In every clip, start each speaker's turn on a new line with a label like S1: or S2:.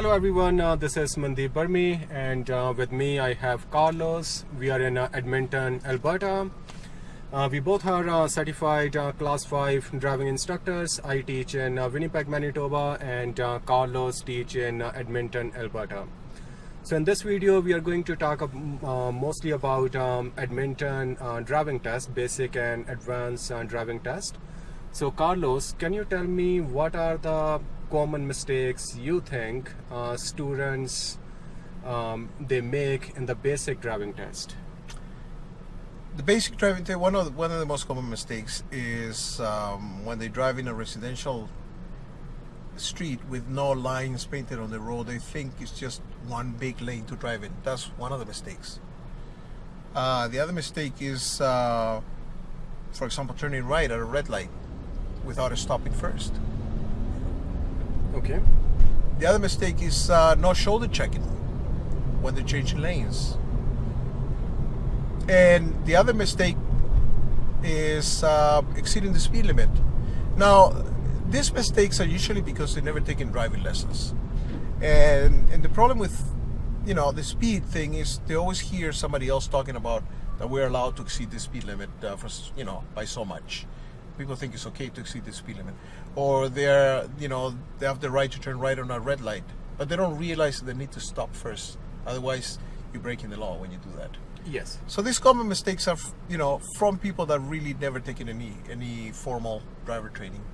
S1: Hello everyone, uh, this is Mandeep Burmi and uh, with me I have Carlos. We are in uh, Edmonton, Alberta. Uh, we both are uh, certified uh, class 5 driving instructors. I teach in Winnipeg, Manitoba and Carlos teach in Edmonton, Alberta. So in this video we are going to talk mostly about um, Edmonton driving test, basic and advanced driving test. So Carlos, can you tell me what are the common mistakes you think uh, students um, they make in the basic driving test?
S2: The basic driving test, one of the, one of the most common mistakes is um, when they drive in a residential street with no lines painted on the road, they think it's just one big lane to drive in. That's one of the mistakes. Uh, the other mistake is, uh, for example, turning right at a red light without stopping first.
S1: Okay.
S2: The other mistake is uh, no shoulder checking when they're changing lanes. And the other mistake is uh, exceeding the speed limit. Now, these mistakes are usually because they've never taken driving lessons. And, and the problem with, you know, the speed thing is they always hear somebody else talking about that we're allowed to exceed the speed limit uh, for, you know, by so much people think it's okay to exceed the speed limit, or they're you know they have the right to turn right on a red light, but they don't realize they need to stop first. Otherwise, you're breaking the law when you do that.
S1: Yes.
S2: So these common mistakes are you know from people that really never taken any any formal driver training.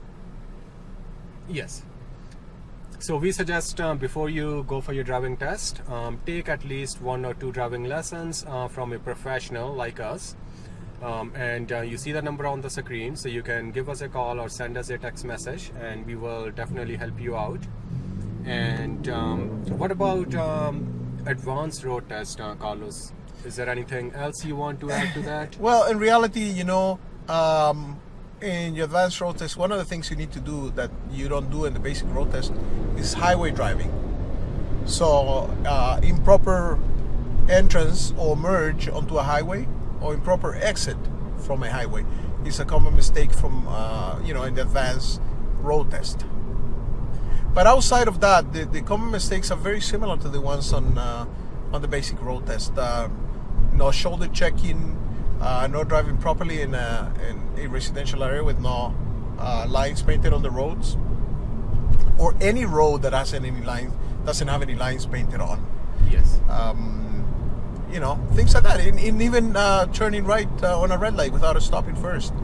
S1: Yes. So we suggest uh, before you go for your driving test, um, take at least one or two driving lessons uh, from a professional like us um, and uh, you see the number on the screen so you can give us a call or send us a text message and we will definitely help you out. And um, what about um, advanced road test uh, Carlos? Is there anything else you want to add to that?
S2: Well in reality you know um, in your advanced road test one of the things you need to do that you don't do in the basic road test is highway driving. So uh, improper entrance or merge onto a highway or improper exit from a highway is a common mistake from uh, you know in the advanced road test. But outside of that, the, the common mistakes are very similar to the ones on uh, on the basic road test. Uh, no shoulder checking, uh, no driving properly in a, in a residential area with no uh, lines painted on the roads, or any road that has any lines doesn't have any lines painted on.
S1: Yes.
S2: Um, you know, things like that. In, in even uh, turning right uh, on a red light without stopping first.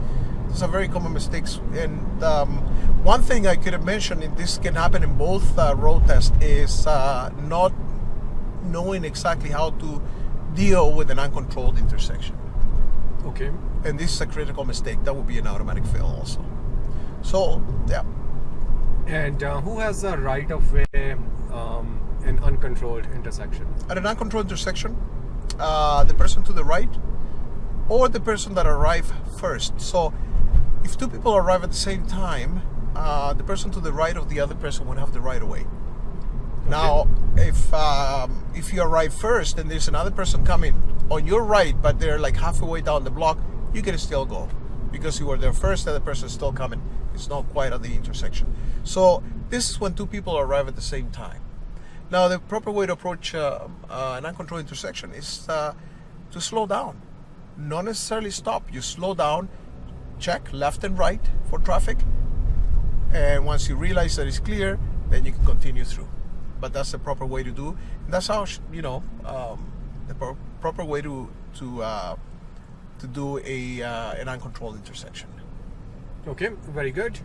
S2: These are very common mistakes. And um, one thing I could have mentioned, and this can happen in both uh, road tests, is uh, not knowing exactly how to deal with an uncontrolled intersection.
S1: Okay.
S2: And this is a critical mistake. That would be an automatic fail also. So, yeah.
S1: And uh, who has the right of way um, in uncontrolled intersection?
S2: At an uncontrolled intersection, uh, the person to the right or the person that arrived first. So if two people arrive at the same time, uh, the person to the right of the other person would have the right of way. Okay. Now, if um, if you arrive first and there's another person coming on your right, but they're like halfway down the block, you can still go because you were there first and the person is still coming. It's not quite at the intersection. So this is when two people arrive at the same time. Now, the proper way to approach uh, uh, an uncontrolled intersection is uh, to slow down. Not necessarily stop. You slow down, check left and right for traffic, and once you realize that it's clear, then you can continue through. But that's the proper way to do. And that's how you know um, the pro proper way to to uh, to do a uh, an uncontrolled intersection.
S1: Okay, very good.